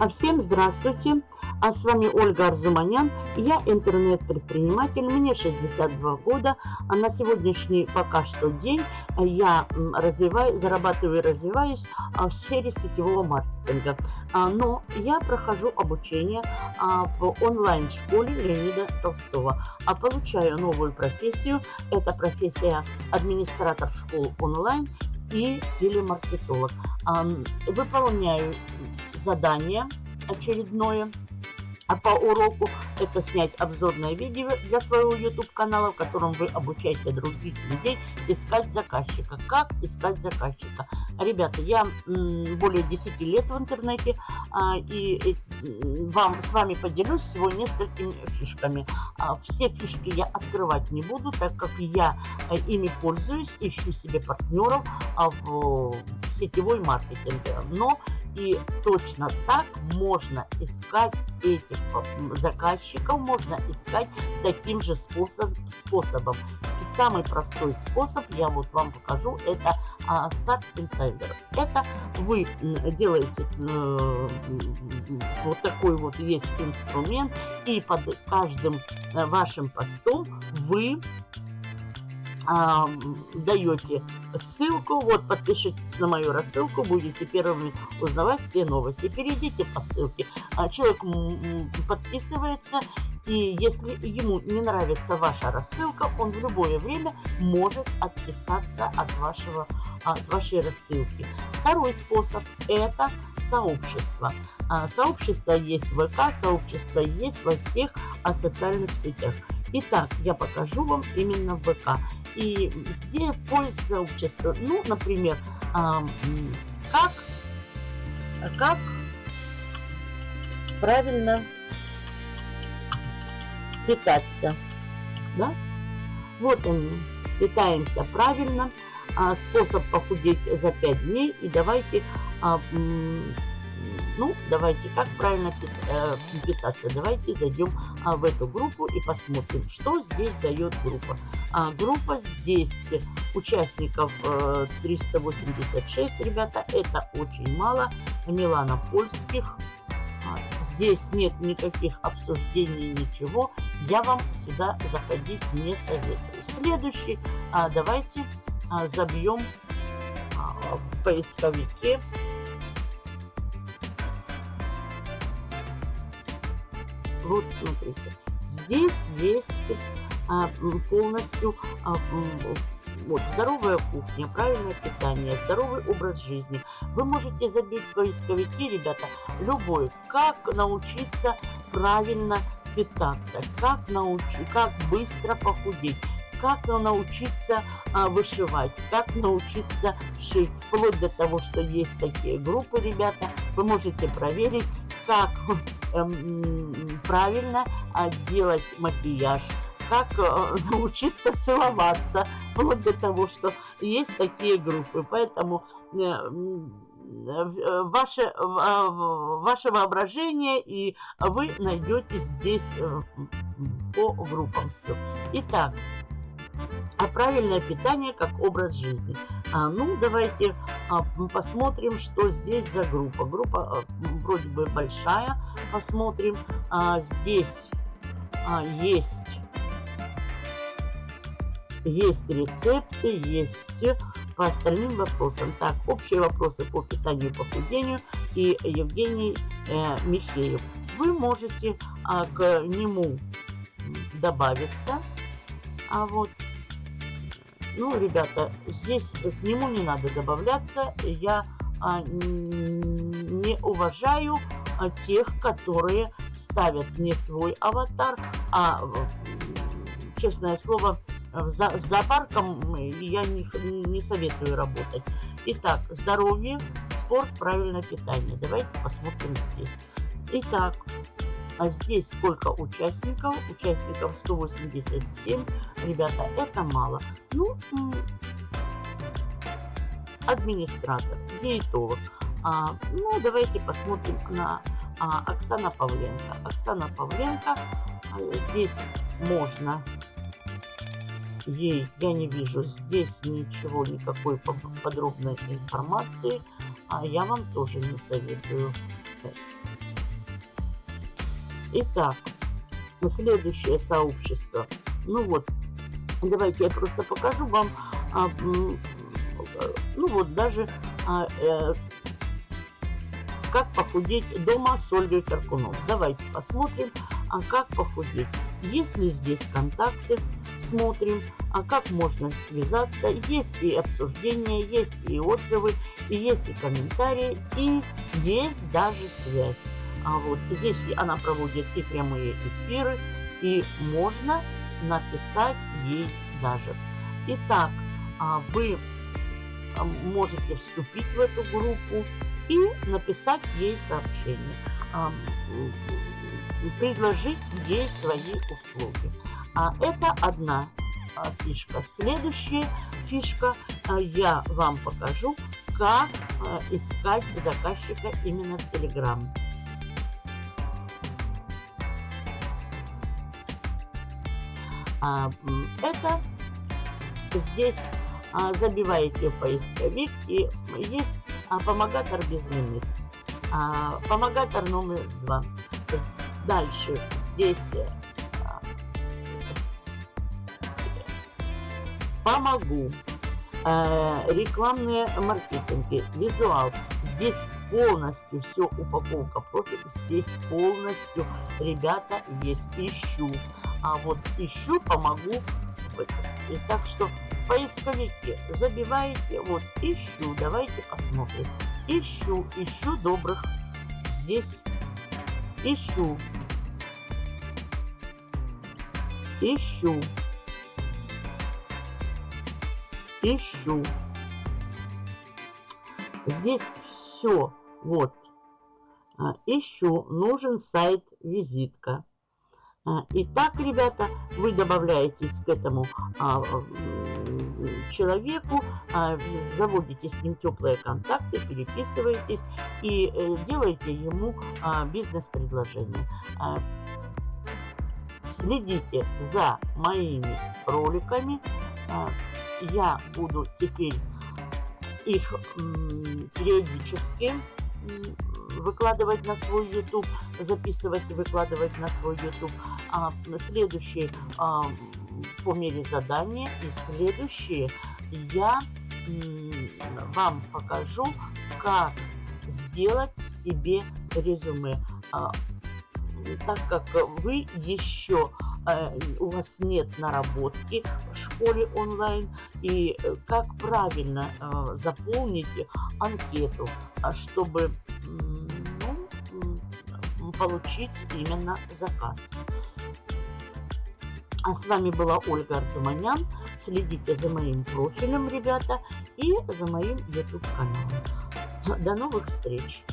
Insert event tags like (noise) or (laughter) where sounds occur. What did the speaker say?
А всем здравствуйте! А с вами Ольга Арзуманян. Я интернет-предприниматель, мне 62 года. А на сегодняшний пока что день я развиваю, зарабатываю и развиваюсь а, в сфере сетевого маркетинга. А, но я прохожу обучение а, в онлайн-школе Леонида Толстого. А получаю новую профессию. Это профессия администратор школ онлайн и телемаркетолог. Выполняю задание очередное а по уроку это снять обзорное видео для своего YouTube канала, в котором вы обучаете других людей искать заказчика. Как искать заказчика? Ребята, я более 10 лет в интернете а, и вам с вами поделюсь всего несколькими фишками. А, все фишки я открывать не буду, так как я а, ими пользуюсь, ищу себе партнеров в сетевой маркетинг. Но и точно так можно искать этих заказчиков, можно искать таким же способ, способом. Самый простой способ, я вот вам покажу, это Start Insider. Это вы делаете вот такой вот есть инструмент, и под каждым э, вашим постом вы а, даете ссылку, вот подпишитесь на мою рассылку, будете первыми узнавать все новости. Перейдите по ссылке, а, человек подписывается, и если ему не нравится ваша рассылка, он в любое время может отписаться от, вашего, от вашей рассылки. Второй способ – это сообщество. А, сообщество есть в ВК, сообщество есть во всех социальных сетях. Итак, я покажу вам именно ВК. И здесь поиск сообщества. Ну, например, как, как правильно питаться. Да? Вот он, питаемся правильно. А, способ похудеть за 5 дней. И давайте а, ну, давайте, как правильно э, питаться? Давайте зайдем а, в эту группу и посмотрим, что здесь дает группа. А, группа здесь участников 386, э, ребята, это очень мало. Милана польских. А, здесь нет никаких обсуждений, ничего. Я вам сюда заходить не советую. Следующий, давайте забьем в поисковике Вот смотрите, здесь есть а, полностью а, вот, здоровая кухня, правильное питание, здоровый образ жизни. Вы можете забить в поисковики, ребята, любой, как научиться правильно питаться, как, научить, как быстро похудеть, как научиться а, вышивать, как научиться шить. Вплоть до того, что есть такие группы, ребята, вы можете проверить, как эм, правильно а, делать макияж, как э, (laughs) научиться целоваться, вплоть до того, что есть такие группы. Поэтому э, э, ваше, ваше воображение, и вы найдете здесь по группам все. Итак, а правильное питание как образ жизни. А, ну, давайте а, посмотрим, что здесь за группа. Группа а, вроде бы большая. Посмотрим. А, здесь а, есть, есть рецепты, есть все по остальным вопросам. Так, общие вопросы по питанию и похудению и Евгений э, Михеев. Вы можете а, к нему добавиться. А вот ну, ребята, здесь к нему не надо добавляться. Я а, не уважаю а, тех, которые ставят не свой аватар, а, честное слово, за, с зоопарком я не, не советую работать. Итак, здоровье, спорт, правильное питание. Давайте посмотрим здесь. Итак, а здесь сколько участников? Участников 187. Ребята, это мало. Ну, администратор, диетолог. А, ну, давайте посмотрим на а, Оксана Павленко. Оксана Павленко, а, здесь можно ей, я не вижу здесь ничего, никакой подробной информации, а я вам тоже не советую Итак, следующее сообщество. Ну вот, давайте я просто покажу вам, а, ну вот даже а, э, как похудеть дома с Ольгой Каркунов. Давайте посмотрим, а как похудеть. Есть ли здесь контакты, смотрим, а как можно связаться. Есть и обсуждения, есть и отзывы, и есть и комментарии, и есть даже связь. А вот здесь она проводит и прямые эфиры, и можно написать ей даже. Итак, а вы а, можете вступить в эту группу и написать ей сообщение, а, предложить ей свои услуги. А это одна фишка. Следующая фишка я вам покажу, как искать заказчика именно в Telegram. Это здесь забиваете в поисковик и есть помогатор без лимит. Помогатор номер два. Дальше здесь помогу. Рекламные маркетинги, визуал. Здесь полностью все упаковка профиль. Здесь полностью, ребята, есть ищу. А вот ищу, помогу. И так что в поисковике забиваете, вот ищу, давайте посмотрим. Ищу, ищу добрых. Здесь ищу. Ищу. Ищу. Здесь все. Вот. А, ищу. Нужен сайт визитка. А, итак, ребята, вы добавляетесь к этому а, человеку, а, заводите с ним теплые контакты, переписываетесь и э, делаете ему а, бизнес-предложение. А, следите за моими роликами. А, я буду теперь их периодически выкладывать на свой YouTube, записывать и выкладывать на свой YouTube. А следующий а, по мере задания и следующие я вам покажу, как сделать себе резюме. А, так как вы еще э, у вас нет наработки школе онлайн и э, как правильно э, заполнить анкету, чтобы ну, получить именно заказ. А с вами была Ольга Арзуманян. Следите за моим профилем, ребята, и за моим YouTube каналом. До новых встреч!